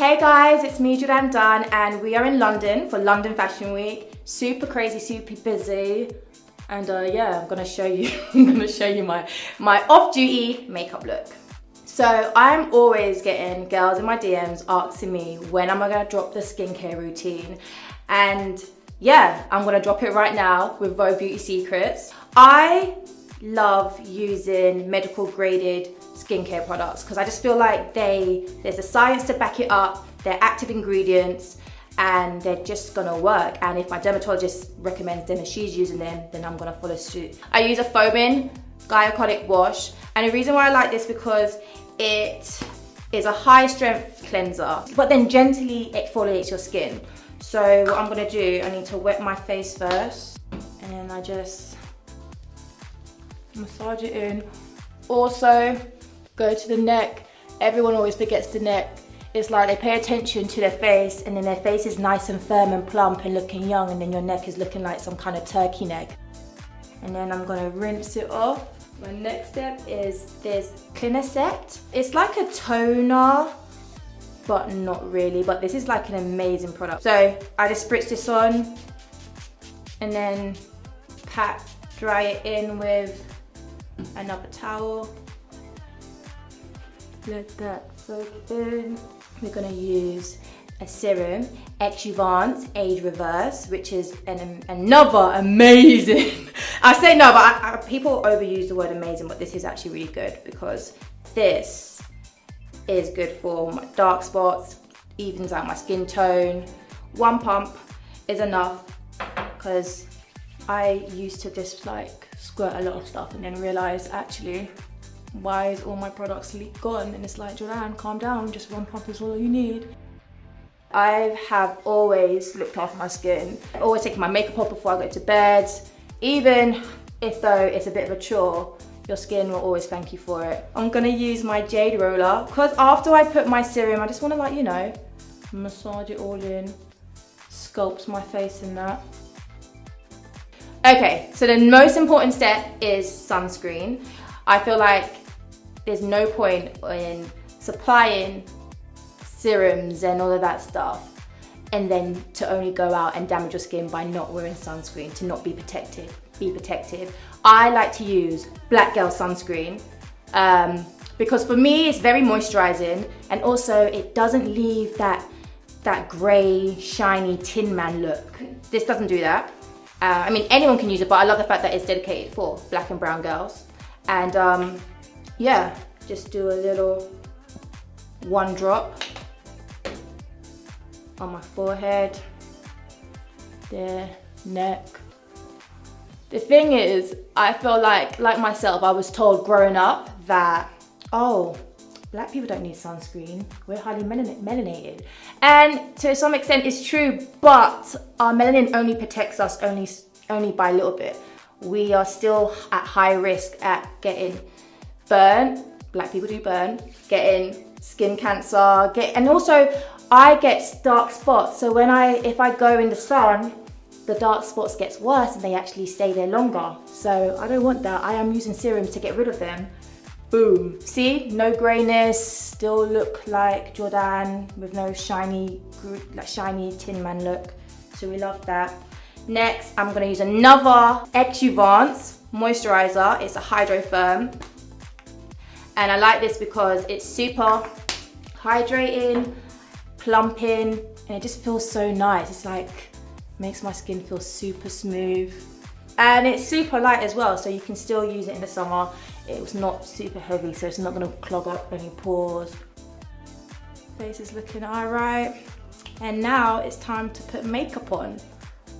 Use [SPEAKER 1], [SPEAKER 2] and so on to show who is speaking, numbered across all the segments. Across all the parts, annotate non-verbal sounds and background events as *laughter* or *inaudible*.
[SPEAKER 1] Hey guys, it's me Jourdan Dunn and we are in London for London Fashion Week. Super crazy, super busy. And uh, yeah, I'm gonna show you, *laughs* I'm gonna show you my, my off-duty makeup look. So I'm always getting girls in my DMs asking me when am I gonna drop the skincare routine. And yeah, I'm gonna drop it right now with Vogue Beauty Secrets. I love using medical graded skincare products because I just feel like they, there's a science to back it up, they're active ingredients, and they're just gonna work. And if my dermatologist recommends them and she's using them, then I'm gonna follow suit. I use a foaming glycolic wash. And the reason why I like this because it is a high strength cleanser, but then gently it exfoliates your skin. So what I'm gonna do, I need to wet my face first. And then I just massage it in. Also, go to the neck. Everyone always forgets the neck. It's like they pay attention to their face and then their face is nice and firm and plump and looking young and then your neck is looking like some kind of turkey neck. And then I'm gonna rinse it off. My next step is this Clinisept. It's like a toner, but not really, but this is like an amazing product. So I just spritz this on and then pat, dry it in with another towel let that soak in. We're gonna use a serum, Exuviance Age Reverse, which is an, another amazing, *laughs* I say no, but I, I, people overuse the word amazing, but this is actually really good because this is good for my dark spots, evens out my skin tone. One pump is enough because I used to just like squirt a lot of stuff and then realize actually why is all my products leak gone? And it's like, Jourdan calm down, just one pump is all you need. I have always looked after my skin. I always take my makeup off before I go to bed. Even if though it's a bit of a chore, your skin will always thank you for it. I'm gonna use my Jade Roller because after I put my serum, I just wanna like, you know, massage it all in, sculpt my face in that. Okay, so the most important step is sunscreen. I feel like there's no point in supplying serums and all of that stuff and then to only go out and damage your skin by not wearing sunscreen, to not be protected, be protective. I like to use Black Girl sunscreen um, because for me it's very moisturizing and also it doesn't leave that, that gray, shiny Tin Man look. This doesn't do that. Uh, I mean, anyone can use it, but I love the fact that it's dedicated for black and brown girls. And um, yeah, just do a little one drop on my forehead, there, neck. The thing is, I feel like, like myself, I was told growing up that, oh, black people don't need sunscreen. We're highly melanated. And to some extent it's true, but our melanin only protects us only, only by a little bit. We are still at high risk at getting burn, black people do burn, getting skin cancer, get, and also I get dark spots. So when I, if I go in the sun, the dark spots gets worse and they actually stay there longer. So I don't want that. I am using serums to get rid of them. Boom. See, no grayness, still look like Jourdan with no shiny, like shiny Tin Man look. So we love that. Next, I'm gonna use another Exuviance moisturizer. It's a Hydro Firm. And I like this because it's super hydrating, plumping, and it just feels so nice. It's like, makes my skin feel super smooth. And it's super light as well, so you can still use it in the summer. It was not super heavy, so it's not gonna clog up any pores. Face is looking all right. And now it's time to put makeup on.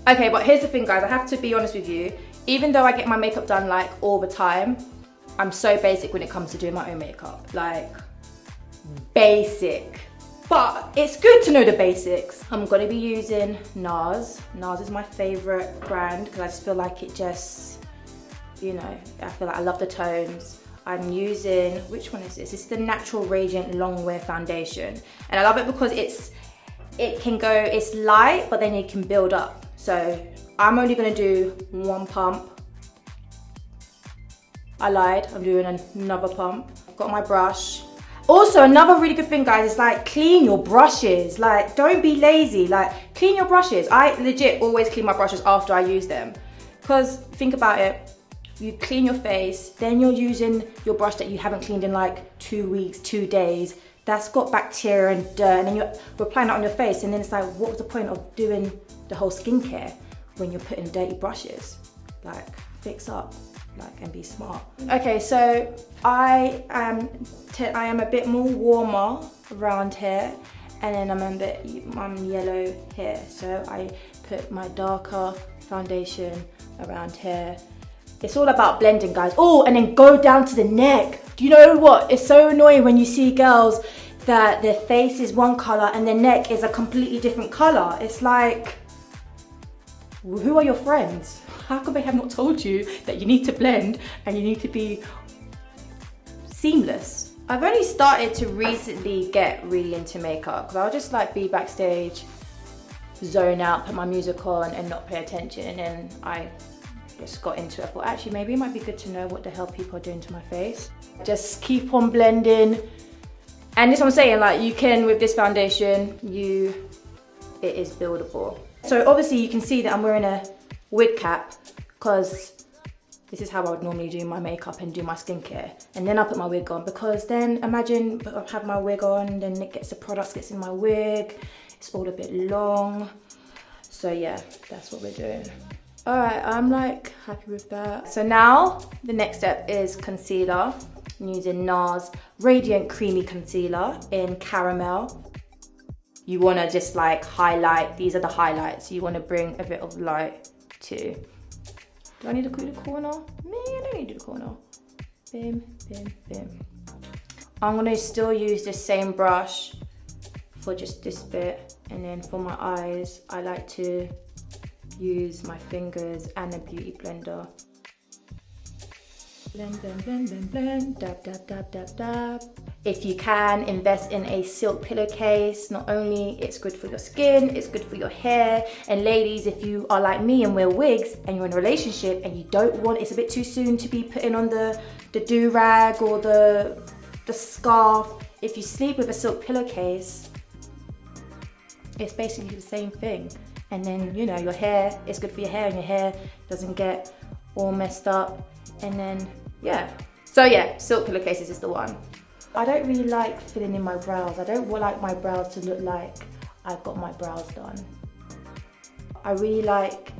[SPEAKER 1] Okay, but here's the thing guys, I have to be honest with you. Even though I get my makeup done like all the time, I'm so basic when it comes to doing my own makeup. Like, basic. But it's good to know the basics. I'm gonna be using NARS. NARS is my favorite brand because I just feel like it just, you know, I feel like I love the tones. I'm using, which one is this? It's the Natural Radiant Longwear Foundation. And I love it because it's, it can go, it's light, but then it can build up. So I'm only gonna do one pump I lied, I'm doing another pump. Got my brush. Also, another really good thing, guys, is like clean your brushes. Like, don't be lazy. Like, clean your brushes. I legit always clean my brushes after I use them. Because think about it, you clean your face, then you're using your brush that you haven't cleaned in like two weeks, two days. That's got bacteria and dirt, and then you're applying that on your face, and then it's like, what was the point of doing the whole skincare when you're putting dirty brushes? Like, fix up like and be smart. Okay, so I am I am a bit more warmer around here and then I'm a bit I'm yellow here. So I put my darker foundation around here. It's all about blending guys. Oh, and then go down to the neck. Do you know what? It's so annoying when you see girls that their face is one color and their neck is a completely different color. It's like, who are your friends? How come they have not told you that you need to blend and you need to be seamless? I've only started to recently get really into makeup because I'll just like be backstage, zone out, put my music on and not pay attention and then I just got into it. Thought actually maybe it might be good to know what the hell people are doing to my face. Just keep on blending. And this I'm saying, like you can, with this foundation, you, it is buildable. So obviously you can see that I'm wearing a wig cap because this is how I would normally do my makeup and do my skincare. And then I put my wig on because then imagine I have my wig on, then it gets the products gets in my wig. It's all a bit long. So yeah, that's what we're doing. All right, I'm like happy with that. So now the next step is concealer. I'm using NARS Radiant Creamy Concealer in Caramel. You wanna just like highlight, these are the highlights. You wanna bring a bit of light to do I need to do the corner? Me, I don't need to do the corner. Bim, bim, bim. I'm gonna still use the same brush for just this bit. And then for my eyes, I like to use my fingers and a beauty blender Blend, blend, blend, blend, blend, dab, dab, dab, dab, dab. If you can, invest in a silk pillowcase. Not only it's good for your skin, it's good for your hair. And ladies, if you are like me and wear wigs and you're in a relationship and you don't want, it's a bit too soon to be putting on the, the do-rag or the, the scarf. If you sleep with a silk pillowcase, it's basically the same thing. And then, you know, your hair, it's good for your hair and your hair doesn't get all messed up. And then yeah. So yeah, silk pillowcases is the one. I don't really like filling in my brows. I don't like my brows to look like I've got my brows done. I really like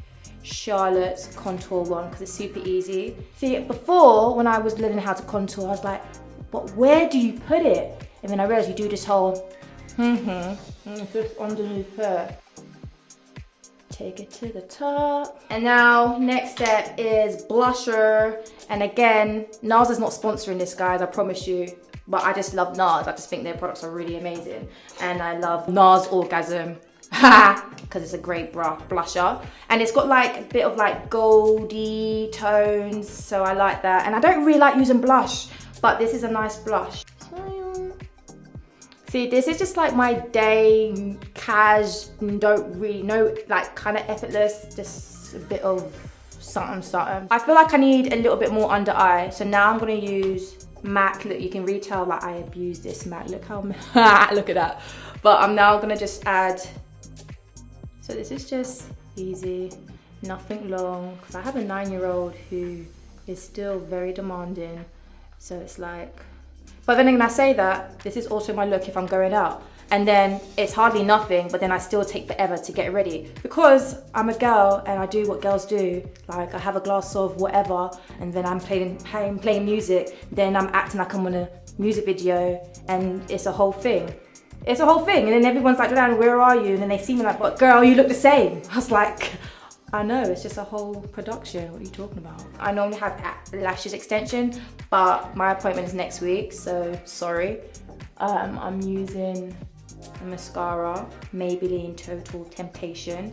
[SPEAKER 1] Charlotte's contour one because it's super easy. See, before when I was learning how to contour, I was like, but where do you put it? And then I realized you do this whole, mm-hmm, just underneath here take it to the top. And now next step is blusher. And again, NARS is not sponsoring this guys, I promise you. But I just love NARS. I just think their products are really amazing. And I love NARS Orgasm *laughs* because it's a great blusher and it's got like a bit of like goldy tones so I like that and I don't really like using blush but this is a nice blush See, this is just like my day, cash, don't really know, like kind of effortless, just a bit of something, something. I feel like I need a little bit more under eye. So now I'm gonna use MAC. Look, you can retell that I abuse this MAC. Look how, *laughs* look at that. But I'm now gonna just add, so this is just easy, nothing long. Cause I have a nine year old who is still very demanding. So it's like, but then when I say that, this is also my look if I'm going out. And then it's hardly nothing, but then I still take forever to get ready. Because I'm a girl and I do what girls do. Like I have a glass of whatever and then I'm playing, playing, playing music. Then I'm acting like I'm on a music video and it's a whole thing. It's a whole thing. And then everyone's like, where are you? And then they see me like, but girl, you look the same. *laughs* I was like, I know, it's just a whole production. What are you talking about? I normally have lashes extension, but my appointment is next week, so sorry. Um, I'm using a mascara, Maybelline Total Temptation.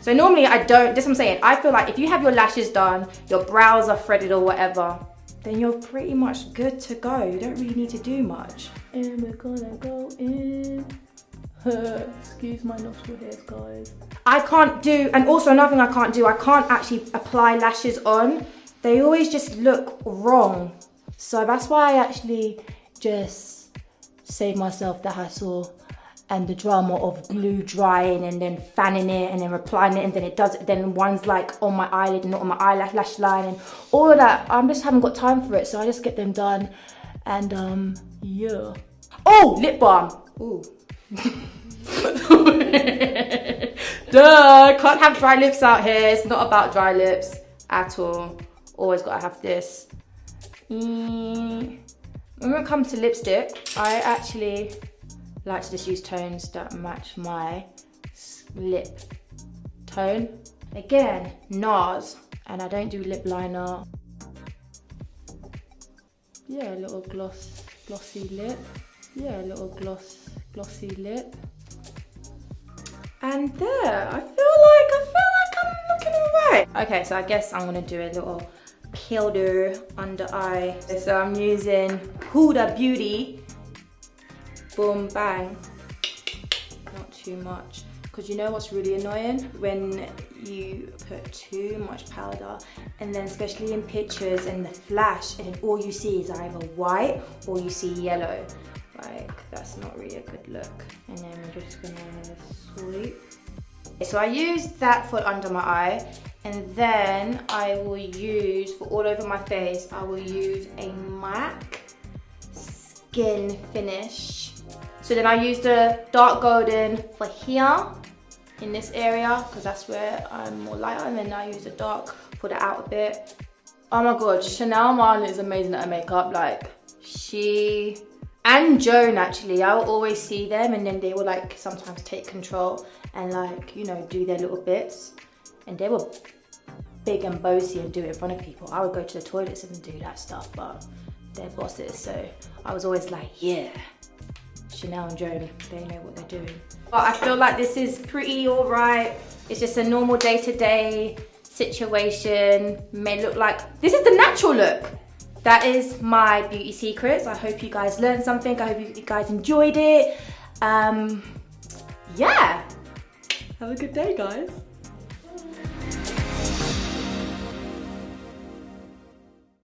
[SPEAKER 1] So normally I don't, this I'm saying, I feel like if you have your lashes done, your brows are threaded or whatever, then you're pretty much good to go. You don't really need to do much. And we're gonna go in. Excuse my nostril hairs, guys. I can't do, and also another thing I can't do, I can't actually apply lashes on. They always just look wrong. So that's why I actually just saved myself the hassle and the drama of glue drying and then fanning it and then applying it and then it does it then one's like on my eyelid and not on my eyelash lash line and all of that I just haven't got time for it so I just get them done and um yeah oh lip balm Ooh. *laughs* Duh, can't have dry lips out here. It's not about dry lips at all. Always gotta have this. Mm. When it comes to lipstick, I actually like to just use tones that match my lip tone. Again, NARS, and I don't do lip liner. Yeah, a little gloss, glossy lip. Yeah, a little gloss, glossy lip. And there, I feel like, I feel like I'm looking alright. Okay, so I guess I'm gonna do a little powder under eye. So I'm using Huda Beauty. Boom, bang. Not too much. Because you know what's really annoying? When you put too much powder and then especially in pictures and the flash and all you see is either white or you see yellow like that's not really a good look. And then we're just gonna sweep. So I used that for under my eye and then I will use for all over my face I will use a MAC skin finish. So then I use the dark golden for here in this area because that's where I'm more lighter and then I use the dark for the outer bit. Oh my god Chanel Marlin is amazing at her makeup. Like she and Joan actually, I'll always see them and then they will like sometimes take control and like, you know, do their little bits. And they were big and bossy and do it in front of people. I would go to the toilets and do that stuff, but they're bosses. So I was always like, yeah, Chanel and Joan, they know what they're doing. But I feel like this is pretty all right. It's just a normal day-to-day -day situation. May look like, this is the natural look that is my beauty secrets. I hope you guys learned something. I hope you guys enjoyed it. Um, yeah. Have a good day, guys.